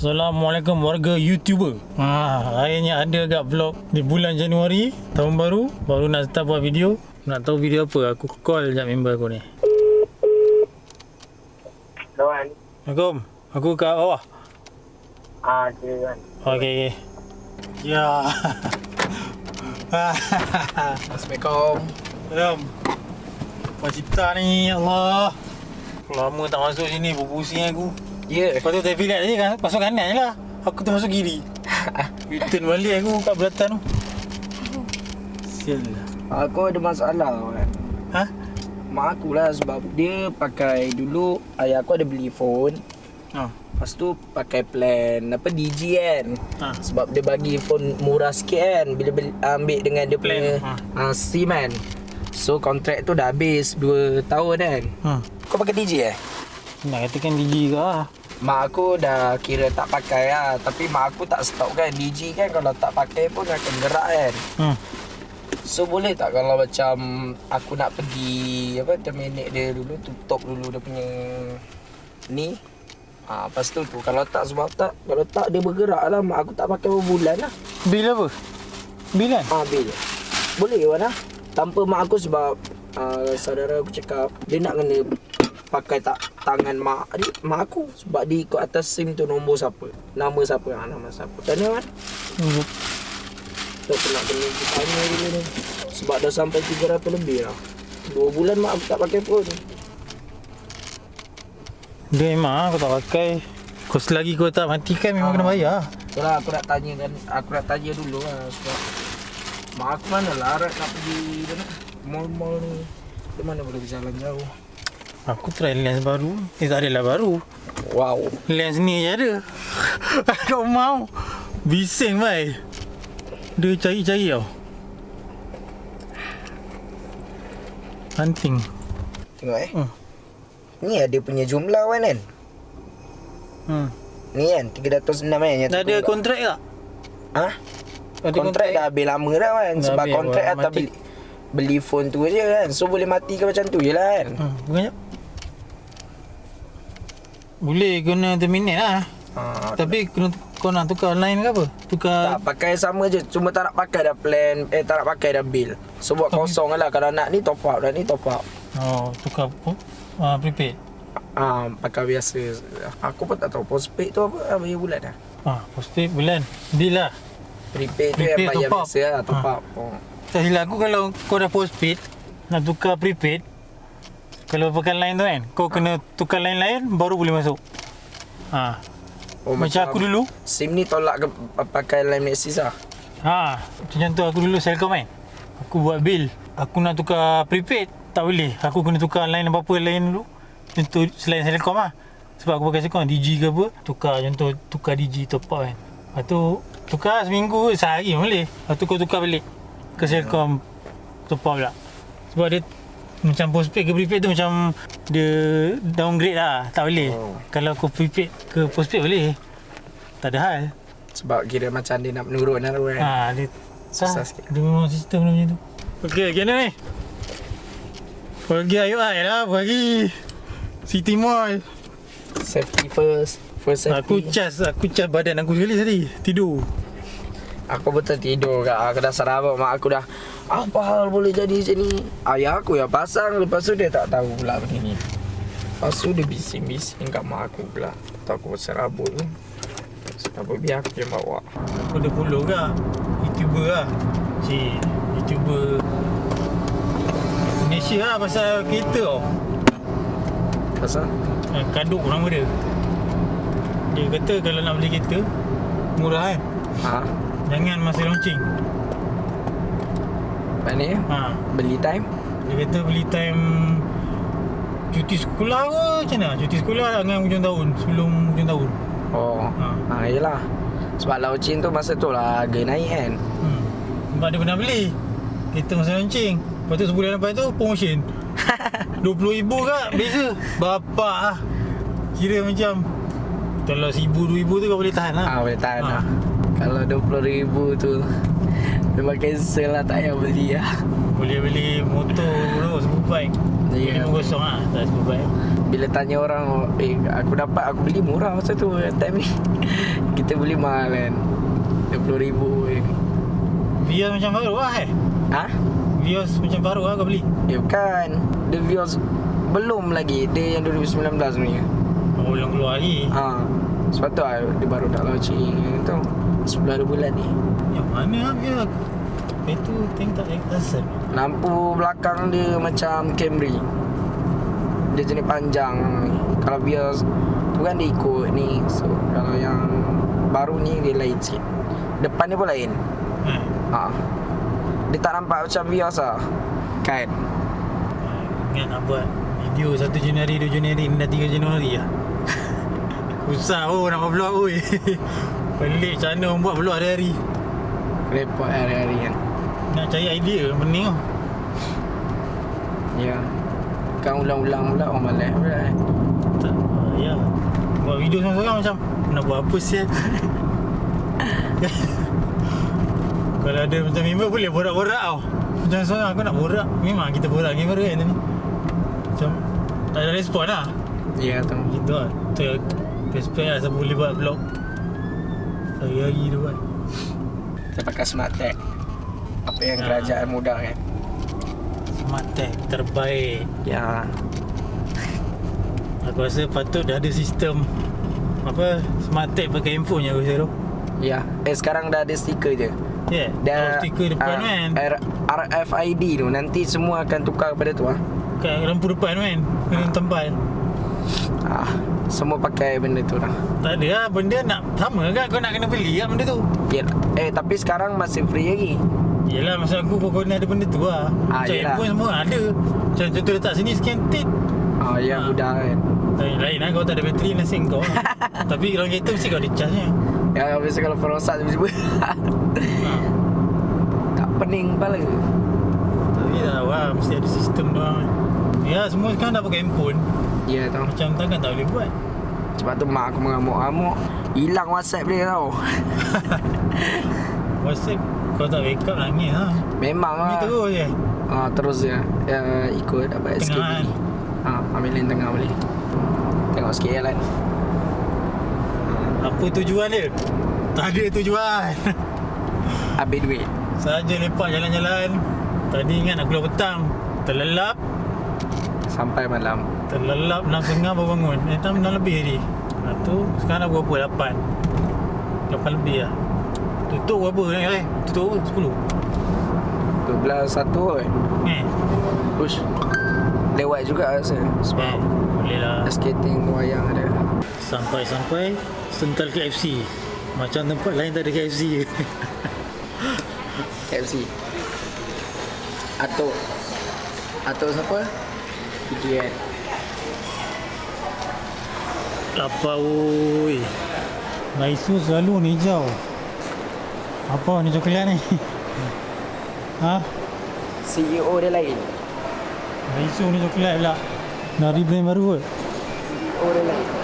Assalamualaikum warga YouTuber. Ha, akhirnya ada agak vlog di bulan Januari tahun baru. Baru nak start buat video. Nak tahu video apa? Aku call jap member aku ni. Lawan. Assalamualaikum. Aku kat bawah. Ah, kira kan. Okey. Ya. Assalamualaikum. Salam. Apa cerita ni? Allah. Lama tak masuk sini berpusing aku. Ya. Lepas tu traffic light tadi kan masuk kanan je lah. Aku tu masuk kiri. Return balik aku kat belatan tu. Sial lah. Aku ada masalah kan. Ha? Mak aku lah sebab dia pakai dulu ayah aku ada beli phone. Ha. Lepas tu pakai plan apa DG kan. Ha. Sebab dia bagi phone murah sikit kan bila beli, ambil dengan dia Plan, punya ha. uh, SIM kan. So kontrak tu dah habis 2 tahun kan. Ha. Kau pakai DG eh? Nak katakan DJ ke lah. Mak aku dah kira tak pakai lah. Tapi mak aku tak stop kan. DG kan kalau tak pakai pun akan gerak kan. Hmm. So boleh tak kalau macam aku nak pergi apa terminate dia dulu tutup dulu dia punya ni? Ha, lepas tu tu. Kalau tak sebab tak kalau tak dia bergerak lah. Mak aku tak pakai berapa bulan lah. Bil apa? Bil kan? ha, bil boleh Wan lah tanpa mak aku sebab uh, saudara aku cakap dia nak kena pakai tak tangan mak dia, mak aku sebab dia ikut atas SIM tu nombor siapa nama siapa ha, nama siapa mana Wan? Hmm. Tak nak kena tanya dulu ni Sebab dah sampai 300 lebih lah Dua bulan mak aku tak pakai phone Dia memang aku tak pakai. Kau selagi kau tak matikan memang Ah. kena bayar. Itulah lah, aku nak tanya kan Aku nak tanya dulu lah Sebab Mak aku mana lah Arat nak pergi mana? Mall-mall ni Di mana boleh berjalan jauh Aku try lens baru. Eh tak adalah baru. Wow Lens ni je ada. kau mau? Bising bai. Dia cari-cari tau. Hunting. Tengok eh Hmm. Ni ada punya jumlah kan kan Hmm. Ni kan 306 kan yang Dah ada kontrak tak? Ha? Ada Kontrak dah habis lama dah kan Dah Sebab kontrak Mati. beli Beli phone tu je kan So boleh mati ke macam tu je lah kan Hmm, bukan jap. Boleh guna terminate lah. ha, Tapi kena kau nak tukar line ke apa? Tukar Tak pakai sama je Cuma tak nak pakai dah plan Eh tak nak pakai dah bill So buat Tapi- kosong lah Kalau nak ni top up dah ni top up Oh, tukar uh, prepaid. Ah, pakai biasa Aku pun tak tahu Postpaid tu apa ah, Bayar bulan dah Ah, postpaid bulan. Bil lah. Prepaid tu Prepaid yang bayar biasa lah Top Ah. up oh. Tak silap aku kalau kau dah postpaid nak tukar prepaid kalau pakai line tu kan kau kena tukar line lain baru boleh masuk. Ha. oh macam, aku dulu. SIM ni tolak ke pakai line Maxis lah Ha, macam tu aku dulu Selcom kan. Aku buat bil. Aku nak tukar prepaid tak boleh. Aku kena tukar line apa-apa lain dulu. Contoh selain Selcom lah. Sebab aku pakai Selcom DG ke apa, tukar contoh tukar DG top up kan. Lepas tu tukar seminggu sehari boleh. Lepas tu kau tukar balik ke Selcom top up pula. Sebab dia macam postpaid ke prepaid tu macam dia downgrade lah. Tak boleh. Oh. Kalau kau prepaid ke postpaid boleh. Tak ada hal. Sebab kira macam dia nak menurun lah kan Ha, dia Susah susah sikit. Dia memang sistem dia macam tu. Okey, macam ni? Pergi ayo ai lah, pergi City Mall. Safety first First Aku safety cas, aku cas badan aku sekali tadi. Tidur. Aku betul tidur kat Aku dah sarabak mak aku dah Apa hal boleh jadi macam ni Ayah aku yang pasang Lepas tu dia tak tahu pula benda ni Lepas tu dia bising-bising kat mak aku pula Tak aku serabut tu Kenapa biar aku yang bawa Aku ada follow ke? YouTuber lah. Cik, YouTuber Malaysia lah pasal kereta tau. Pasal Eh, Kaduk nama dia. Dia kata kalau nak beli kereta, murah kan? Ha Jangan masa launching. Mana ya Ha, Beli time Dia kata beli time cuti sekolah ke macam mana? Cuti sekolah dengan hujung tahun, sebelum hujung tahun. Oh Ha. Ha yelah Sebab launching tu masa tu lah Harga naik kan Hmm. Sebab dia pernah beli kereta masa launching. Lepas tu sebulan lepas tu promotion. RM20,000 kak beza. Bapak lah. Kira macam kalau RM1,000, RM2,000 tu kau boleh tahan lah. Ha boleh tahan Ha. lah Kalau RM20,000 tu Memang cancel lah Tak payah beli lah. Boleh beli motor tu, superbike. Ya. Yeah. 5 lah, tak superbike. Bila tanya orang Eh aku dapat aku beli murah masa tu Time ni Kita beli mahal kan. RM20,000 je Vios macam baru lah eh? Ha? Vios macam baru lah kau beli. Ya bukan. The Vios Belum lagi. Dia yang 2019 ni Oh belum keluar lagi? Ha. Sebab tu lah Dia baru nak launching tu. 10 hari bulan ni Mana lah Vios Itu tengok tak Lampu belakang dia macam Camry. Dia jenis panjang Kalau Vios Tu kan dia ikut ni. So kalau yang Baru ni dia lain sikit. Depan dia pun lain. Eh. Ha. Dia tak nampak macam Vios lah Kan Ingat nak buat video 1 Januari, 2 Januari, dah 3 Januari lah. Susah oh nak buat vlog oi. Pelik macam mana buat vlog hari-hari Repot hari-hari kan. Nak cari idea pening tau Ya. Kan ulang-ulang pula orang malas pula kan? Tak, ah, Ya. Buat video seorang-seorang macam Nak buat apa sial? Kalau ada macam member boleh borak-borak tau. Macam seorang aku nak borak. Memang kita borak baru kan tadi Macam Tak ada respon lah. Ya tu. Gitu lah. Tu Respect lah siapa boleh buat vlog Hari-hari dia buat Kita pakai smart tag. Apa yang Ya. kerajaan muda kan? Smart tag terbaik. Ya. Aku rasa patut dah ada sistem Apa Smart tag pakai handphone je aku rasa tu. Ya. Eh sekarang dah ada stiker je. Ya yeah. Dah Oh stiker depan ah, kan? RFID tu. Nanti semua akan tukar kepada tu ah. Kat lampu depan kan? Kena tempal ah Semua pakai benda tu lah Tak ada lah Benda nak Sama kan Kau nak kena beli lah benda tu? Ya. Eh tapi sekarang masih free lagi. Yelah maksud aku Kau kena ada benda tu lah. Ah, Macam yelah. handphone semua ada. Macam contoh letak sini Scan tit Ah ya Ah. mudah kan. Lain, lain lah Kau tak ada bateri Nasib kau lah. Tapi kalau kereta Mesti kau ada charge nya Ya biasa kalau perosak tiba-tiba. Ha. Tak pening kepala. Tapi tak tahu lah Mesti ada sistem doang. Ya semua sekarang dah pakai handphone Ya tau Macam takkan tak boleh buat Sebab tu mak aku mengamuk-amuk Hilang whatsapp dia tau WhatsApp Kau tak backup nangis lah Memang Ni lah terus je Ah terus je ya, ikut apa SKB. kan? Ah ambil lane tengah boleh. Tengok sikit jalan. Apa tujuan dia? Tak ada tujuan Habis duit. Saja lepak jalan-jalan Tadi ingat nak keluar petang Terlelap Sampai malam. Terlelap 6.30 baru bangun Eh tak 6 lebih tadi Lepas tu Sekarang dah berapa? 8 8 lebih lah Tutup berapa ni eh? Tutup berapa? 12 satu kot. 10 Eh Push. Lewat juga rasa. Eh Sebab Boleh lah skating wayang ada. Sampai-sampai Sental KFC Macam tempat lain tak ada KFC je KFC. Atok. Atok siapa? PGN. Lapar oi Laisu selalu ni hijau Apa ni coklat ni? ha? CEO dia lain. Laisu ni coklat pula Dari brand baru kot CEO dia lain.